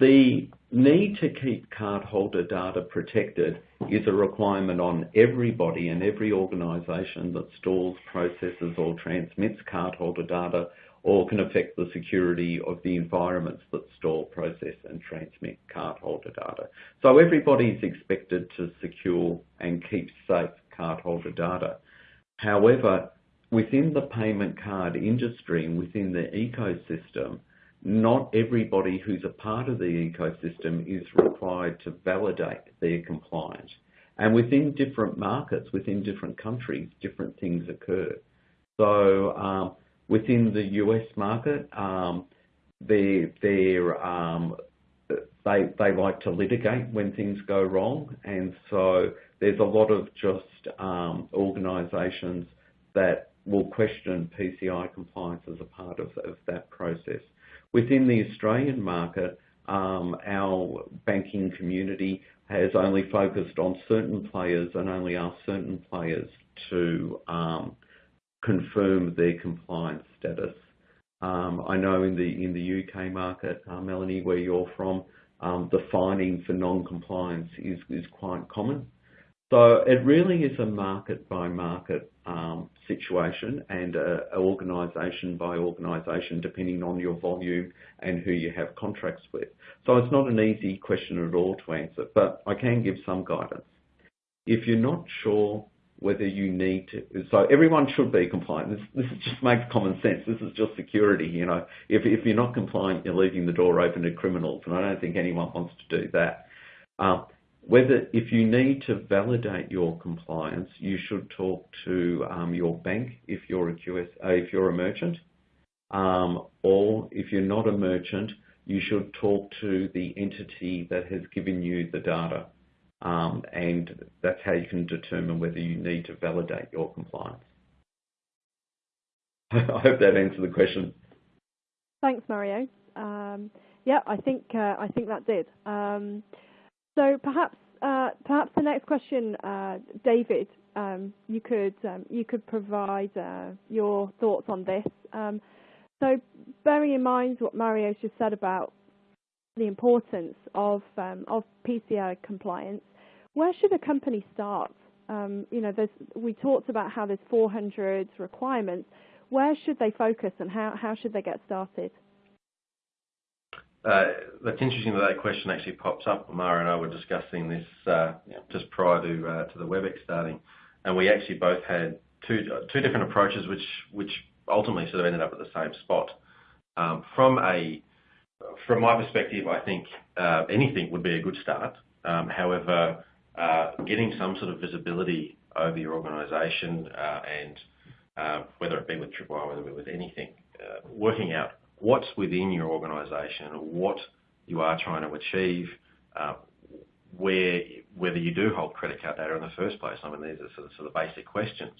Speaker 2: the need to keep cardholder data protected is a requirement on everybody and every organisation that stores, processes or transmits cardholder data or can affect the security of the environments that store, process and transmit cardholder data. So everybody is expected to secure and keep safe cardholder data. However, within the payment card industry and within the ecosystem, not everybody who's a part of the ecosystem is required to validate their compliance. And within different markets, within different countries, different things occur. So um, within the US market, um, they um, they they like to litigate when things go wrong, and so there's a lot of just um, organisations that will question PCI compliance as a part of, of that process. Within the Australian market, um, our banking community has only focused on certain players and only asked certain players to um, confirm their compliance status. Um, I know in the in the UK market, uh, Melanie, where you're from, um, the fining for non-compliance is is quite common. So it really is a market by market um, situation and uh, organisation by organisation, depending on your volume and who you have contracts with. So it's not an easy question at all to answer, but I can give some guidance. if you're not sure whether you need to, so everyone should be compliant. This, this just makes common sense. This is just security, you know. If, if you're not compliant, you're leaving the door open to criminals, and I don't think anyone wants to do that. Um, whether if you need to validate your compliance, you should talk to um, your bank if you're a QS, uh, if you're a merchant, um, or if you're not a merchant, you should talk to the entity that has given you the data. Um, and that's how you can determine whether you need to validate your compliance. I hope that answered the question.
Speaker 1: Thanks, Mario. Um, yeah, I think uh, I think that did. Um, so perhaps uh, perhaps the next question, uh, David, you could you could provide your thoughts on this. So bearing in mind what Mario's just said about the importance of of PCI compliance, where should a company start? Um, you know, we talked about how there's 400 requirements. Where should they focus and how, how should they get started?
Speaker 5: Uh, that's interesting that that question actually pops up. Mario and I were discussing this uh, just prior to uh, to the WebEx starting, and we actually both had two two different approaches, which which ultimately sort of ended up at the same spot. Um, from a from my perspective, I think uh, anything would be a good start. Um, however, getting some sort of visibility over your organisation uh, and uh, whether it be with Tripwire, whether it be with anything, working out what's within your organisation, what you are trying to achieve, where whether you do hold credit card data in the first place. I mean, these are sort of, basic questions,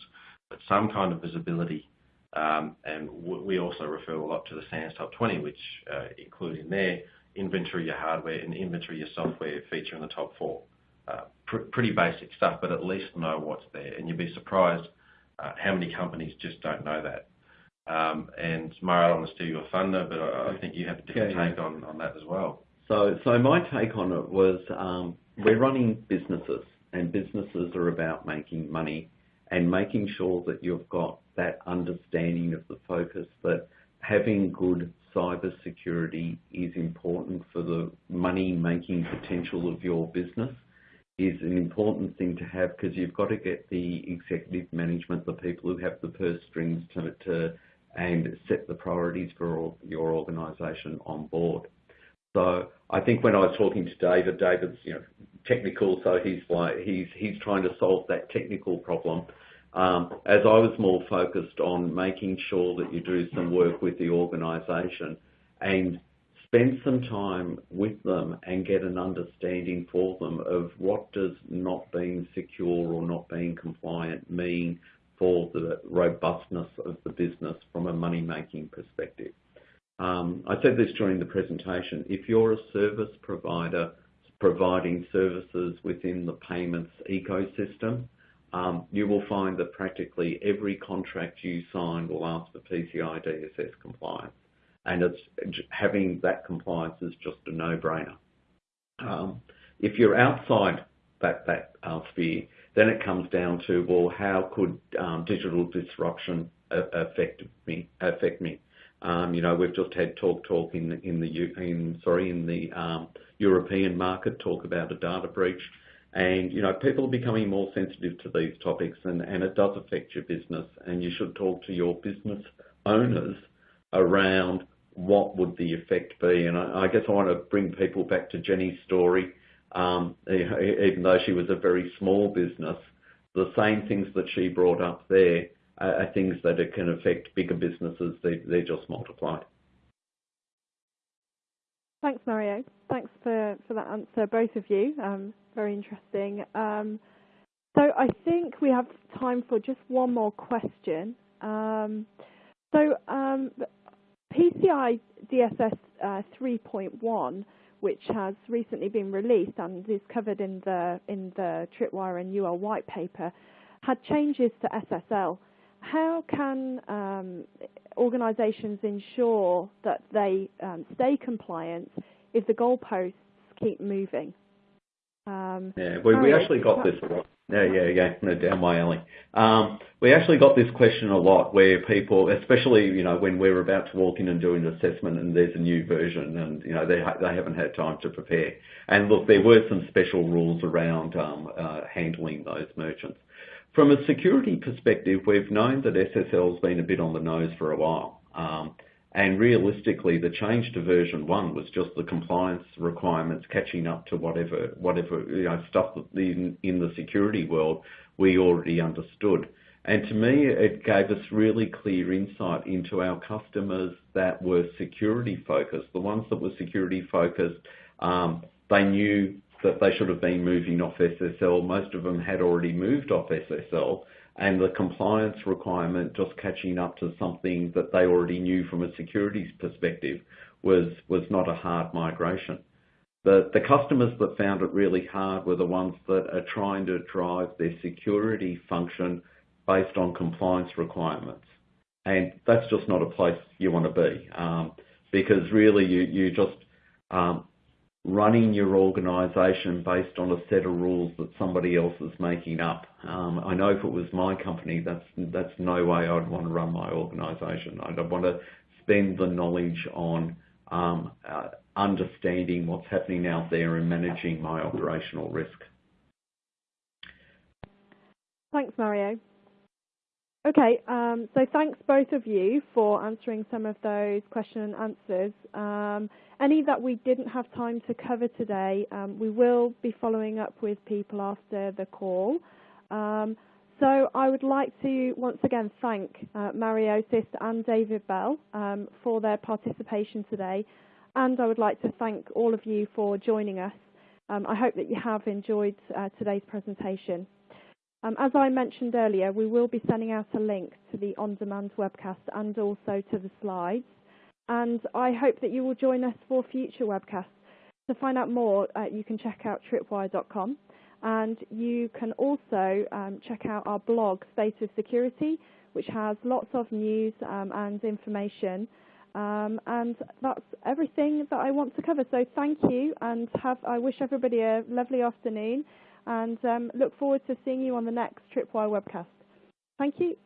Speaker 5: but some kind of visibility. Um, and we also refer a lot to the SANS Top 20, which uh, include in there inventory your hardware and inventory your software feature in the top four. Uh, pr pretty basic stuff, but at least know what's there. And you'd be surprised uh, how many companies just don't know that. Um, and Mario, I don't want to steal your thunder, but I, I think you have a different yeah, take on, on that as well.
Speaker 2: So, so my take on it was um, we're running businesses, and businesses are about making money and making sure that you've got that understanding of the focus that having good cyber security is important for the money making potential of your business is an important thing to have because you've got to get the executive management, the people who have the purse strings to, to and set the priorities for your organisation on board. So I think when I was talking to David, David's you know technical, so he's like he's he's trying to solve that technical problem. Um, as I was more focused on making sure that you do some work with the organisation and spend some time with them and get an understanding for them of what does not being secure or not being compliant mean for the robustness of the business from a money-making perspective. Um, I said this during the presentation. If you're a service provider providing services within the payments ecosystem, um, you will find that practically every contract you sign will ask for PCI DSS compliance and it's having that compliance is just a no-brainer. Um, if you're outside that that uh, sphere, then it comes down to well, how could um, digital disruption affect me? Affect me? Um, you know, we've just had TalkTalk in in the in sorry in the um, European market talk about a data breach, and you know people are becoming more sensitive to these topics, and and it does affect your business, and you should talk to your business owners around what would the effect be? And I, I guess I want to bring people back to Jenny's story. Um, even though she was a very small business, the same things that she brought up there are, are things that it can affect bigger businesses. They, they just multiply.
Speaker 1: Thanks, Mario. Thanks for, for that answer, both of you. Um, very interesting. Um, so I think we have time for just one more question. Um, so um, PCI DSS uh, 3.1, which has recently been released and is covered in the in the Tripwire and UL white paper, had changes to SSL. How can um, organisations ensure that they um, stay compliant if the goalposts keep moving?
Speaker 2: Um, yeah, we, we actually got this Yeah, yeah, yeah. No, down my alley. Um, we actually got this question a lot where people, especially, you know, when we're about to walk in and do an assessment and there's a new version and, you know, they, ha they haven't had time to prepare. And look, there were some special rules around um, uh, handling those merchants. From a security perspective, we've known that SSL's been a bit on the nose for a while. Um, and realistically, the change to version one was just the compliance requirements catching up to whatever, whatever you know, stuff that in, in the security world we already understood. And to me, it gave us really clear insight into our customers that were security focused. The ones that were security focused, um, they knew that they should have been moving off SSL. Most of them had already moved off SSL and the compliance requirement just catching up to something that they already knew from a securities perspective was, was not a hard migration. The, the customers that found it really hard were the ones that are trying to drive their security function based on compliance requirements. And that's just not a place you want to be um, because really you, you just um, running your organisation based on a set of rules that somebody else is making up. Um, I know if it was my company, that's that's no way I'd want to run my organisation. I'd want to spend the knowledge on um, uh, understanding what's happening out there and managing my operational risk.
Speaker 1: Thanks, Mario. Okay, um, so thanks both of you for answering some of those question and answers. Any that we didn't have time to cover today, um, we will be following up with people after the call. Um, so I would like to once again thank uh, Mario Sist and David Bell um, for their participation today, and I would like to thank all of you for joining us. Um, I hope that you have enjoyed uh, today's presentation. Um, as I mentioned earlier, we will be sending out a link to the on-demand webcast and also to the slides. And I hope that you will join us for future webcasts. To find out more, uh, you can check out tripwire.com. And you can also um, check out our blog, State of Security, which has lots of news um, and information. Um, and that's everything that I want to cover. So thank you, and have I wish everybody a lovely afternoon and um, look forward to seeing you on the next Tripwire webcast. Thank you.